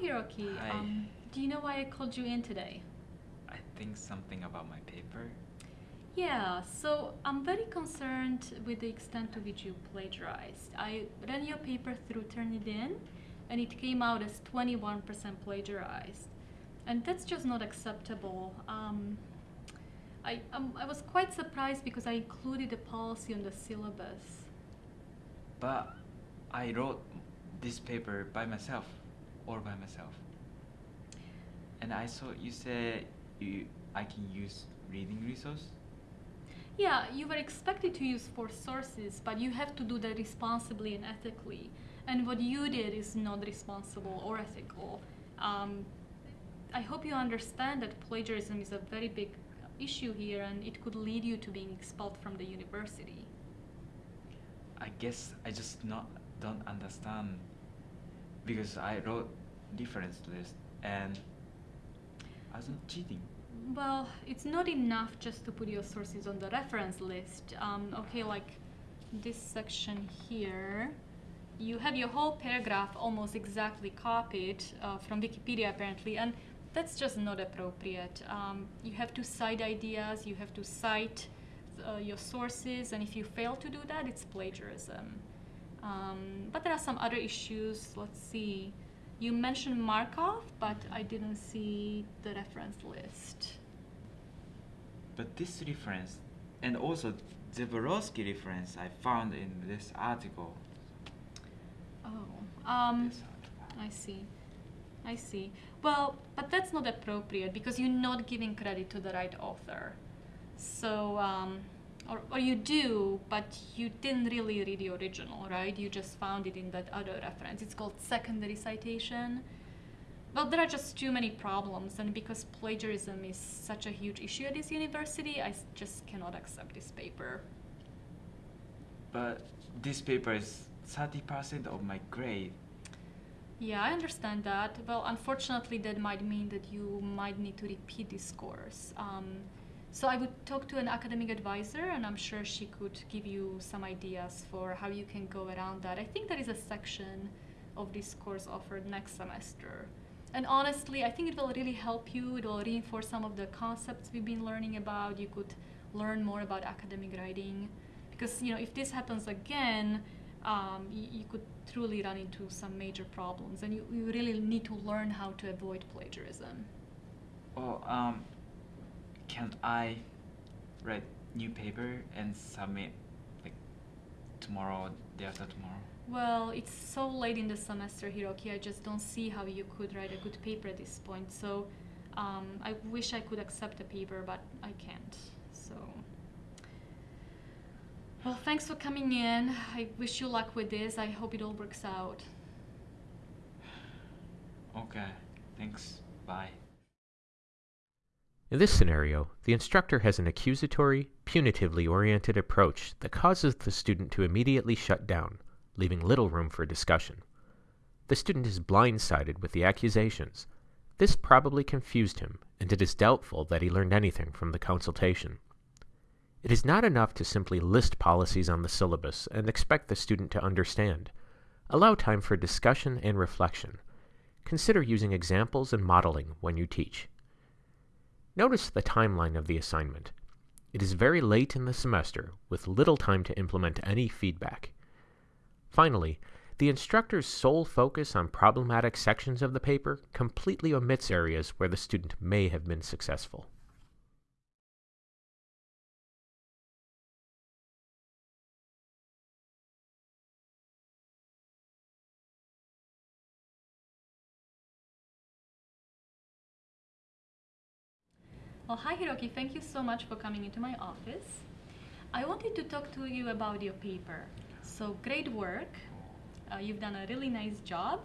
Hiroki. Hi. Um, do you know why I called you in today? I think something about my paper. Yeah, so I'm very concerned with the extent to which you plagiarized. I ran your paper through Turnitin, and it came out as 21% plagiarized. And that's just not acceptable. Um, I, um, I was quite surprised because I included a policy on the syllabus. But I wrote this paper by myself, all by myself. And I saw you said you I can use reading resource. Yeah, you were expected to use four sources, but you have to do that responsibly and ethically. And what you did is not responsible or ethical. Um, I hope you understand that plagiarism is a very big issue here and it could lead you to being expelled from the university. I guess I just not don't understand because I wrote difference list and I wasn't cheating. Well, it's not enough just to put your sources on the reference list. Um, okay, like this section here, you have your whole paragraph almost exactly copied uh, from Wikipedia apparently, and that's just not appropriate. Um, you have to cite ideas, you have to cite uh, your sources, and if you fail to do that, it's plagiarism. Um, but there are some other issues. Let's see. You mentioned Markov, but I didn't see the reference list. But this reference and also Zaborowski reference I found in this article. Oh, um, I see. I see. Well, but that's not appropriate because you're not giving credit to the right author. So, um, or, or you do, but you didn't really read the original, right? You just found it in that other reference. It's called secondary citation. Well, there are just too many problems, and because plagiarism is such a huge issue at this university, I just cannot accept this paper. But this paper is thirty percent of my grade. Yeah, I understand that. Well, unfortunately, that might mean that you might need to repeat this course. Um, so I would talk to an academic advisor, and I'm sure she could give you some ideas for how you can go around that. I think there is a section of this course offered next semester. And honestly, I think it will really help you. It will reinforce some of the concepts we've been learning about. You could learn more about academic writing. Because, you know, if this happens again, um, you, could truly run into some major problems. And you, you really need to learn how to avoid plagiarism. Oh, um, can I write new paper and submit like tomorrow, day after tomorrow? Well, it's so late in the semester, Hiroki. I just don't see how you could write a good paper at this point. So um, I wish I could accept the paper, but I can't. So. Well, thanks for coming in. I wish you luck with this. I hope it all works out. Okay, thanks. Bye. In this scenario, the instructor has an accusatory, punitively oriented approach that causes the student to immediately shut down, leaving little room for discussion. The student is blindsided with the accusations. This probably confused him, and it is doubtful that he learned anything from the consultation. It is not enough to simply list policies on the syllabus and expect the student to understand. Allow time for discussion and reflection. Consider using examples and modeling when you teach. Notice the timeline of the assignment. It is very late in the semester, with little time to implement any feedback. Finally, the instructor's sole focus on problematic sections of the paper completely omits areas where the student may have been successful. Well, hi Hiroki, thank you so much for coming into my office. I wanted to talk to you about your paper. So, great work. Uh, you've done a really nice job.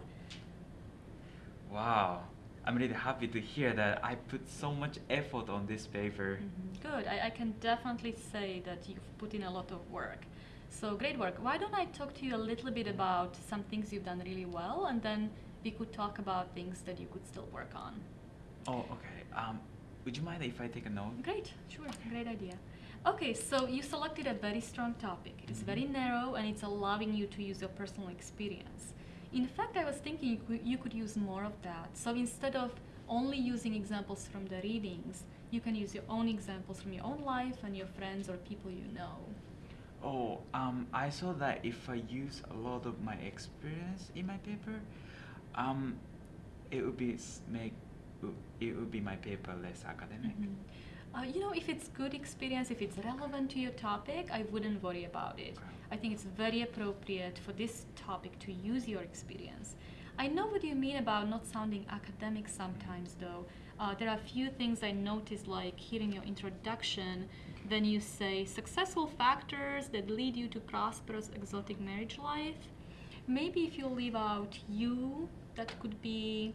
Wow, I'm really happy to hear that I put so much effort on this paper. Good. I, I can definitely say that you've put in a lot of work. So, great work. Why don't I talk to you a little bit about some things you've done really well, and then we could talk about things that you could still work on. Oh, okay. Um, would you mind if I take a note? Great, sure, great idea. Okay, so you selected a very strong topic. It's Mhm. very narrow and it's allowing you to use your personal experience. In fact, I was thinking you could, you could use more of that. So instead of only using examples from the readings, you can use your own examples from your own life and your friends or people you know. Oh, um, I saw that if I use a lot of my experience in my paper, um, it would be make it would be my paper less academic. Mhm. Uh, you know, if it's good experience, if it's relevant to your topic, I wouldn't worry about it. Okay. I think it's very appropriate for this topic to use your experience. I know what you mean about not sounding academic sometimes, though. Uh, there are a few things I noticed, like here in your introduction, then you say successful factors that lead you to prosperous exotic marriage life. Maybe if you leave out you, that could be,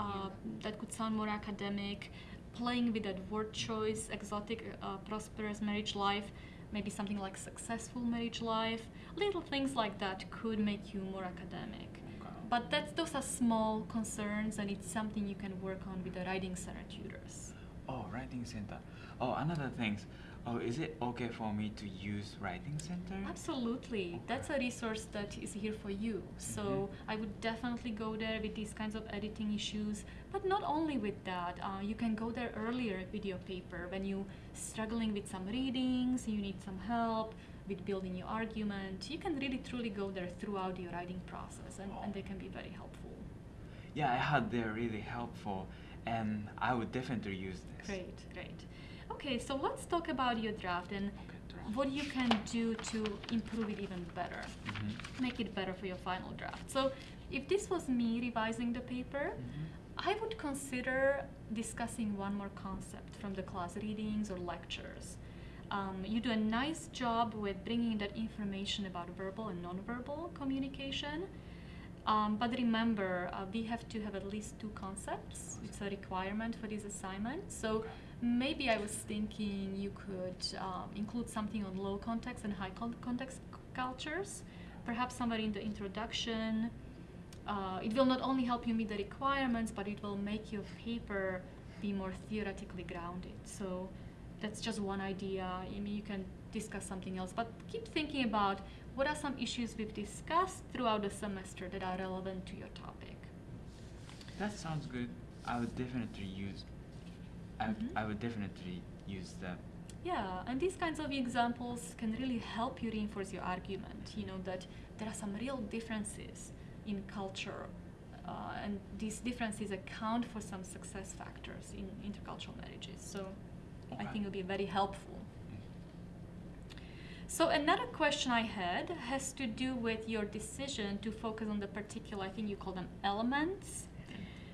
uh, that could sound more academic. Playing with that word choice, exotic, uh, prosperous marriage life, maybe something like successful marriage life. Little things like that could make you more academic. Okay. But that's, those are small concerns, and it's something you can work on with the writing center tutors. Oh, writing center. Oh, another things. Oh, is it okay for me to use writing center? Absolutely. That's a resource that is here for you. So Mhm. I would definitely go there with these kinds of editing issues. But not only with that, uh, you can go there earlier with your paper when you're struggling with some readings, you need some help with building your argument. You can really truly go there throughout your writing process and, and they can be very helpful. Yeah, I heard they're really helpful, and I would definitely use this. Great, great. Okay, so let's talk about your draft and Okay, what you can do to improve it even better. Mhm. make it better for your final draft. So, if this was me revising the paper, Mhm. I would consider discussing one more concept from the class readings or lectures. Um, you do a nice job with bringing that information about verbal and nonverbal communication. Um, but remember, uh, we have to have at least two concepts. It's a requirement for this assignment. So maybe I was thinking you could um, include something on low context and high context cultures, perhaps somewhere in the introduction. Uh, it will not only help you meet the requirements, but it will make your paper be more theoretically grounded. So that's just one idea. I mean, you can discuss something else, but keep thinking about what are some issues we've discussed throughout the semester that are relevant to your topic. That sounds good. I would definitely use. I, Mhm. I would definitely use that. Yeah, and these kinds of examples can really help you reinforce your argument. You know that there are some real differences in culture, uh, and these differences account for some success factors in intercultural marriages. So I think it'll be very helpful. Mm. So another question I had has to do with your decision to focus on the particular, I think you call them elements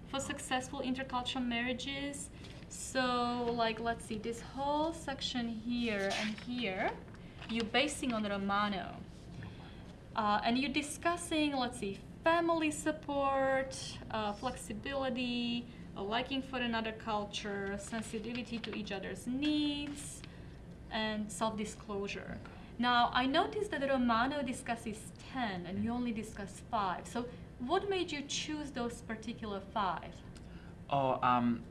for successful intercultural marriages. So like let's see, this whole section here and here, you're basing on Romano. Uh, and you're discussing, let's see, family support, uh, flexibility, a liking for another culture, sensitivity to each other's needs, and self disclosure. Now, I noticed that Romano discusses 10 and you only discuss 5. So, what made you choose those particular 5? Oh, um,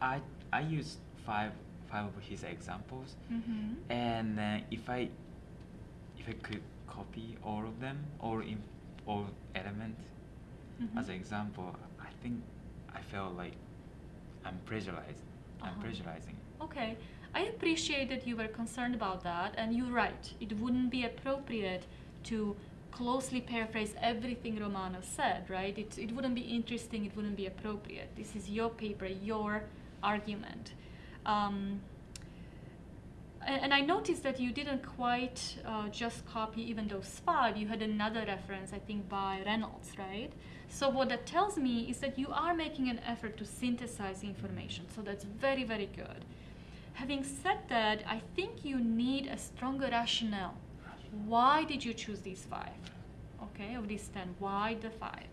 I I used five five of his examples, Mm-hmm. and uh, if I if I could copy all of them, all in all element Mm-hmm. as an example, I think I felt like I'm pressurized. I'm Uh-huh. pressurizing. Okay, I appreciate that you were concerned about that, and you're right. It wouldn't be appropriate to closely paraphrase everything Romano said, right? It, it wouldn't be interesting, it wouldn't be appropriate. This is your paper, your argument. Um, and, I noticed that you didn't quite uh, just copy even those five. You had another reference, I think, by Reynolds, right? So what that tells me is that you are making an effort to synthesize information. So that's very, very good. Having said that, I think you need a stronger rationale. Why did you choose these five? Okay, of these ten, why the five?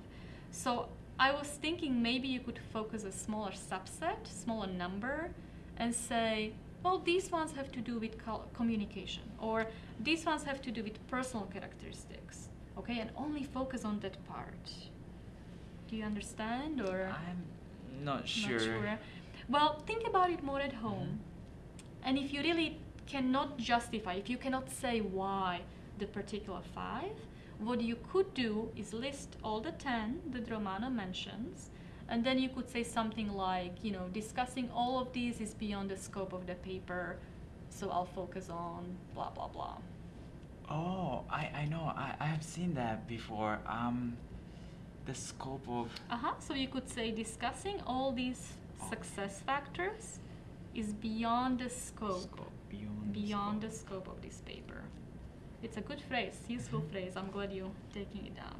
So I was thinking maybe you could focus a smaller subset, smaller number, and say, well, these ones have to do with communication, or these ones have to do with personal characteristics. Okay, and only focus on that part. Do you understand, or? I'm not sure. Not sure. Well, think about it more at mm-hmm. home. And if you really cannot justify, if you cannot say why the particular five, What you could do is list all the 10 that Romano mentions, and then you could say something like, you know, discussing all of these is beyond the scope of the paper, so I'll focus on blah blah blah. Oh, I, I know. I, I have seen that before. Um, the scope of. Uh-huh. So you could say discussing all these Oh. success factors is beyond the scope, Scope, beyond. beyond the scope. scope of this paper. It's a good phrase, useful phrase. I'm glad you're taking it down.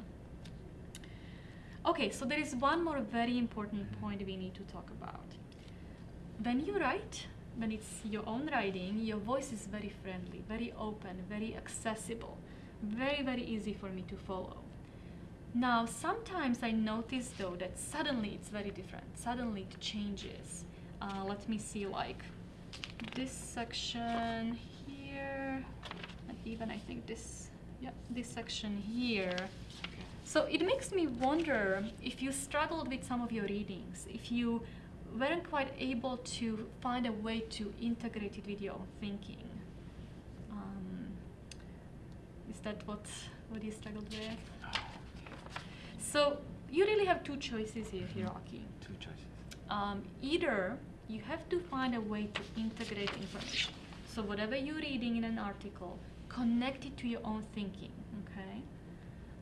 Okay, so there is one more very important point we need to talk about. When you write, when it's your own writing, your voice is very friendly, very open, very accessible, very, very easy for me to follow. Now, sometimes I notice though that suddenly it's very different. Suddenly it changes. Uh, let me see, like this section here, even I think this, yeah, this section here. So it makes me wonder if you struggled with some of your readings, if you weren't quite able to find a way to integrate it with your own thinking. Um, is that what what you struggled with? So you really have two choices here, Hiroki. two choices. Um, either you have to find a way to integrate information. So whatever you're reading in an article, connect it to your own thinking. Okay.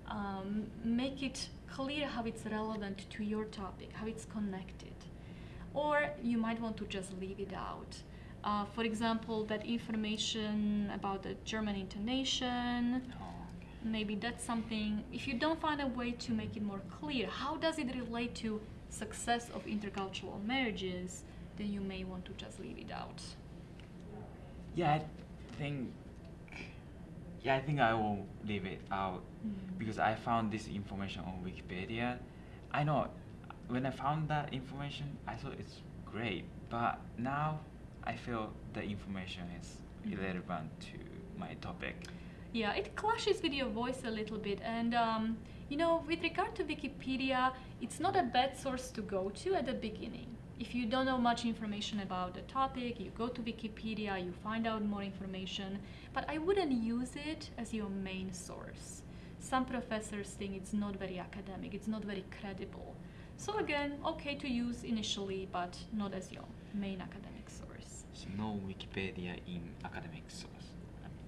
Um, make it clear how it's relevant to your topic, how it's connected. Or you might want to just leave it out. Uh, for example, that information about the German intonation, Oh, okay. maybe that's something if you don't find a way to make it more clear how does it relate to success of intercultural marriages then you may want to just leave it out Yeah, I think. Yeah, I think I will leave it out Mm. because I found this information on Wikipedia. I know when I found that information, I thought it's great, but now I feel the information is Mhm. irrelevant to my topic. yeah it clashes with your voice a little bit and um, you know with regard to wikipedia it's not a bad source to go to at the beginning if you don't know much information about the topic you go to wikipedia you find out more information but i wouldn't use it as your main source some professors think it's not very academic it's not very credible so again okay to use initially but not as your main academic source So no Wikipedia in academic source.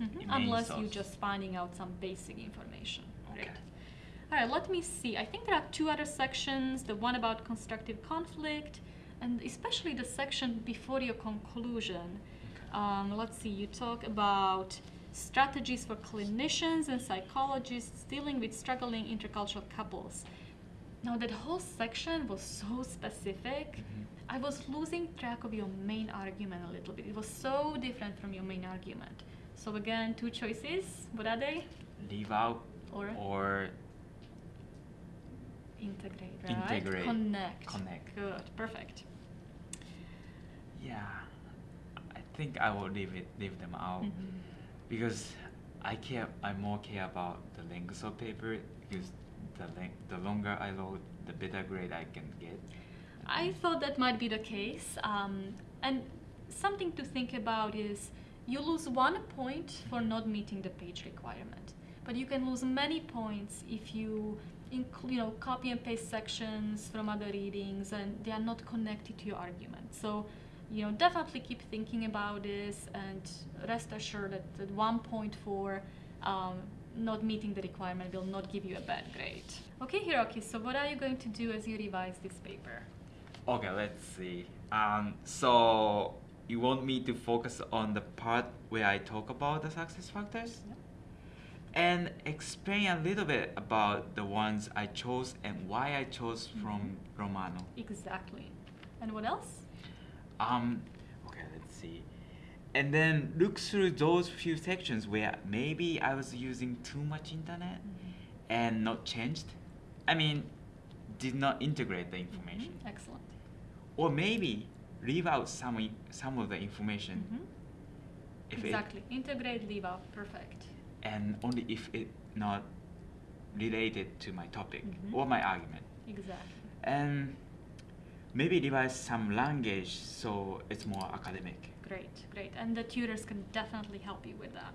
Mm-hmm. In main Unless you're just finding out some basic information. Okay. Great. All right, let me see. I think there are two other sections the one about constructive conflict, and especially the section before your conclusion. Um, let's see, you talk about strategies for clinicians and psychologists dealing with struggling intercultural couples. Now, that whole section was so specific. Mhm. I was losing track of your main argument a little bit. It was so different from your main argument. So again, two choices. What are they? Leave out Or or integrate, right? Integrate. Connect. Connect. Good. Perfect. yeah, I think I will leave it leave them out Mhm. because I care. I more care about the length of paper because the length, the longer I wrote, the better grade I can get. I thought that might be the case. Um, and something to think about is you lose one point for not meeting the page requirement, but you can lose many points if you include, you know, copy and paste sections from other readings and they are not connected to your argument. So, you know, definitely keep thinking about this and rest assured that, that one point for um, not meeting the requirement will not give you a bad grade. Okay, Hiroki, so what are you going to do as you revise this paper? Okay, let's see. Um, so you want me to focus on the part where I talk about the success factors? And explain a little bit about the ones I chose and why I chose from Romano. Exactly. And what else? Um, okay, let's see. And then look through those few sections where maybe I was using too much internet and not changed. I mean, did not integrate the information. Mhm, Excellent. Or maybe leave out some some of the information Mhm. if Exactly. Integrate, leave out. Perfect. And only if it not related to my topic Mhm. or my argument. Exactly. And maybe revise some language so it's more academic. Great, great. And the tutors can definitely help you with that.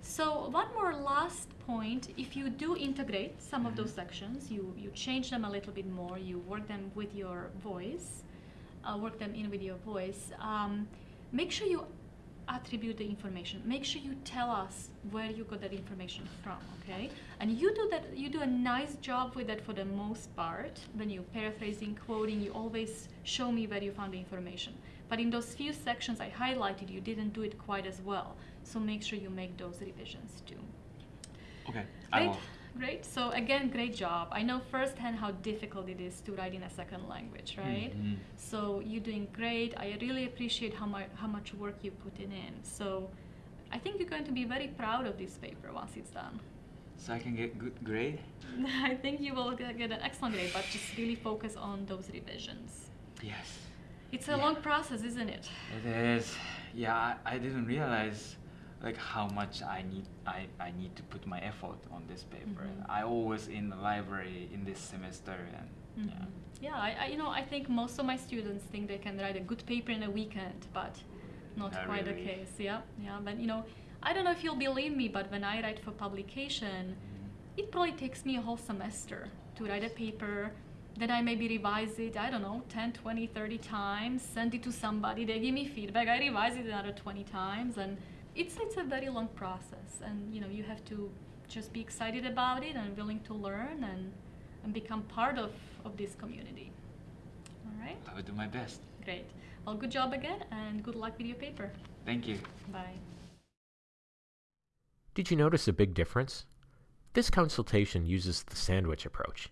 So one more last point, if you do integrate some of those Mhm. sections, you, you change them a little bit more, you work them with your voice, uh, work them in with your voice, um, make sure you attribute the information. Make sure you tell us where you got that information from, okay? And you do that you do a nice job with that for the most part. When you're paraphrasing, quoting, you always show me where you found the information. But in those few sections I highlighted, you didn't do it quite as well. So make sure you make those revisions too. Okay. I Great, will. Great. So again, great job. I know firsthand how difficult it is to write in a second language, right? Mhm. So you're doing great. I really appreciate how much how much work you put in. in. So I think you're going to be very proud of this paper once it's done. So I can get good grade. I think you will get get an excellent grade, but just really focus on those revisions. Yes. It's a Yeah. long process, isn't it? It is. Yeah, I, I didn't realize like how much I need I, I need to put my effort on this paper. Mhm. I always in the library in this semester and Mhm. yeah. Yeah, I, I, you know, I think most of my students think they can write a good paper in a weekend, but not Not quite the case. Yeah, yeah. But you know, I don't know if you'll believe me, but when I write for publication, it probably takes me a whole semester to write a paper. Then I maybe revise it, I don't know, 10, 20, 30 times, send it to somebody, they give me feedback, I revise it another 20 times, and it's, it's a very long process. And you know, you have to just be excited about it and willing to learn and, and become part of, of this community. All right, I will do my best. great. Well, good job again, and good luck with your paper. Thank you. Bye. Did you notice a big difference? This consultation uses the sandwich approach.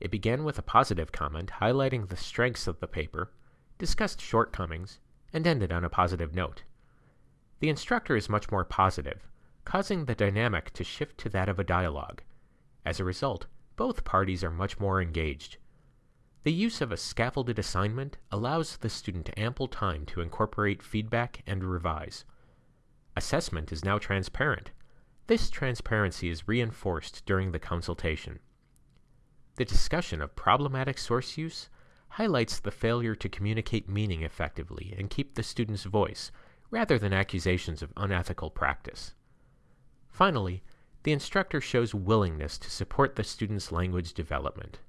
It began with a positive comment highlighting the strengths of the paper, discussed shortcomings, and ended on a positive note. The instructor is much more positive, causing the dynamic to shift to that of a dialogue. As a result, both parties are much more engaged. The use of a scaffolded assignment allows the student ample time to incorporate feedback and revise. Assessment is now transparent. This transparency is reinforced during the consultation. The discussion of problematic source use highlights the failure to communicate meaning effectively and keep the student's voice, rather than accusations of unethical practice. Finally, the instructor shows willingness to support the student's language development.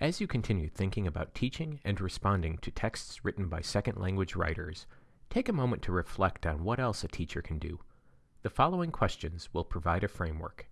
As you continue thinking about teaching and responding to texts written by second language writers, take a moment to reflect on what else a teacher can do. The following questions will provide a framework.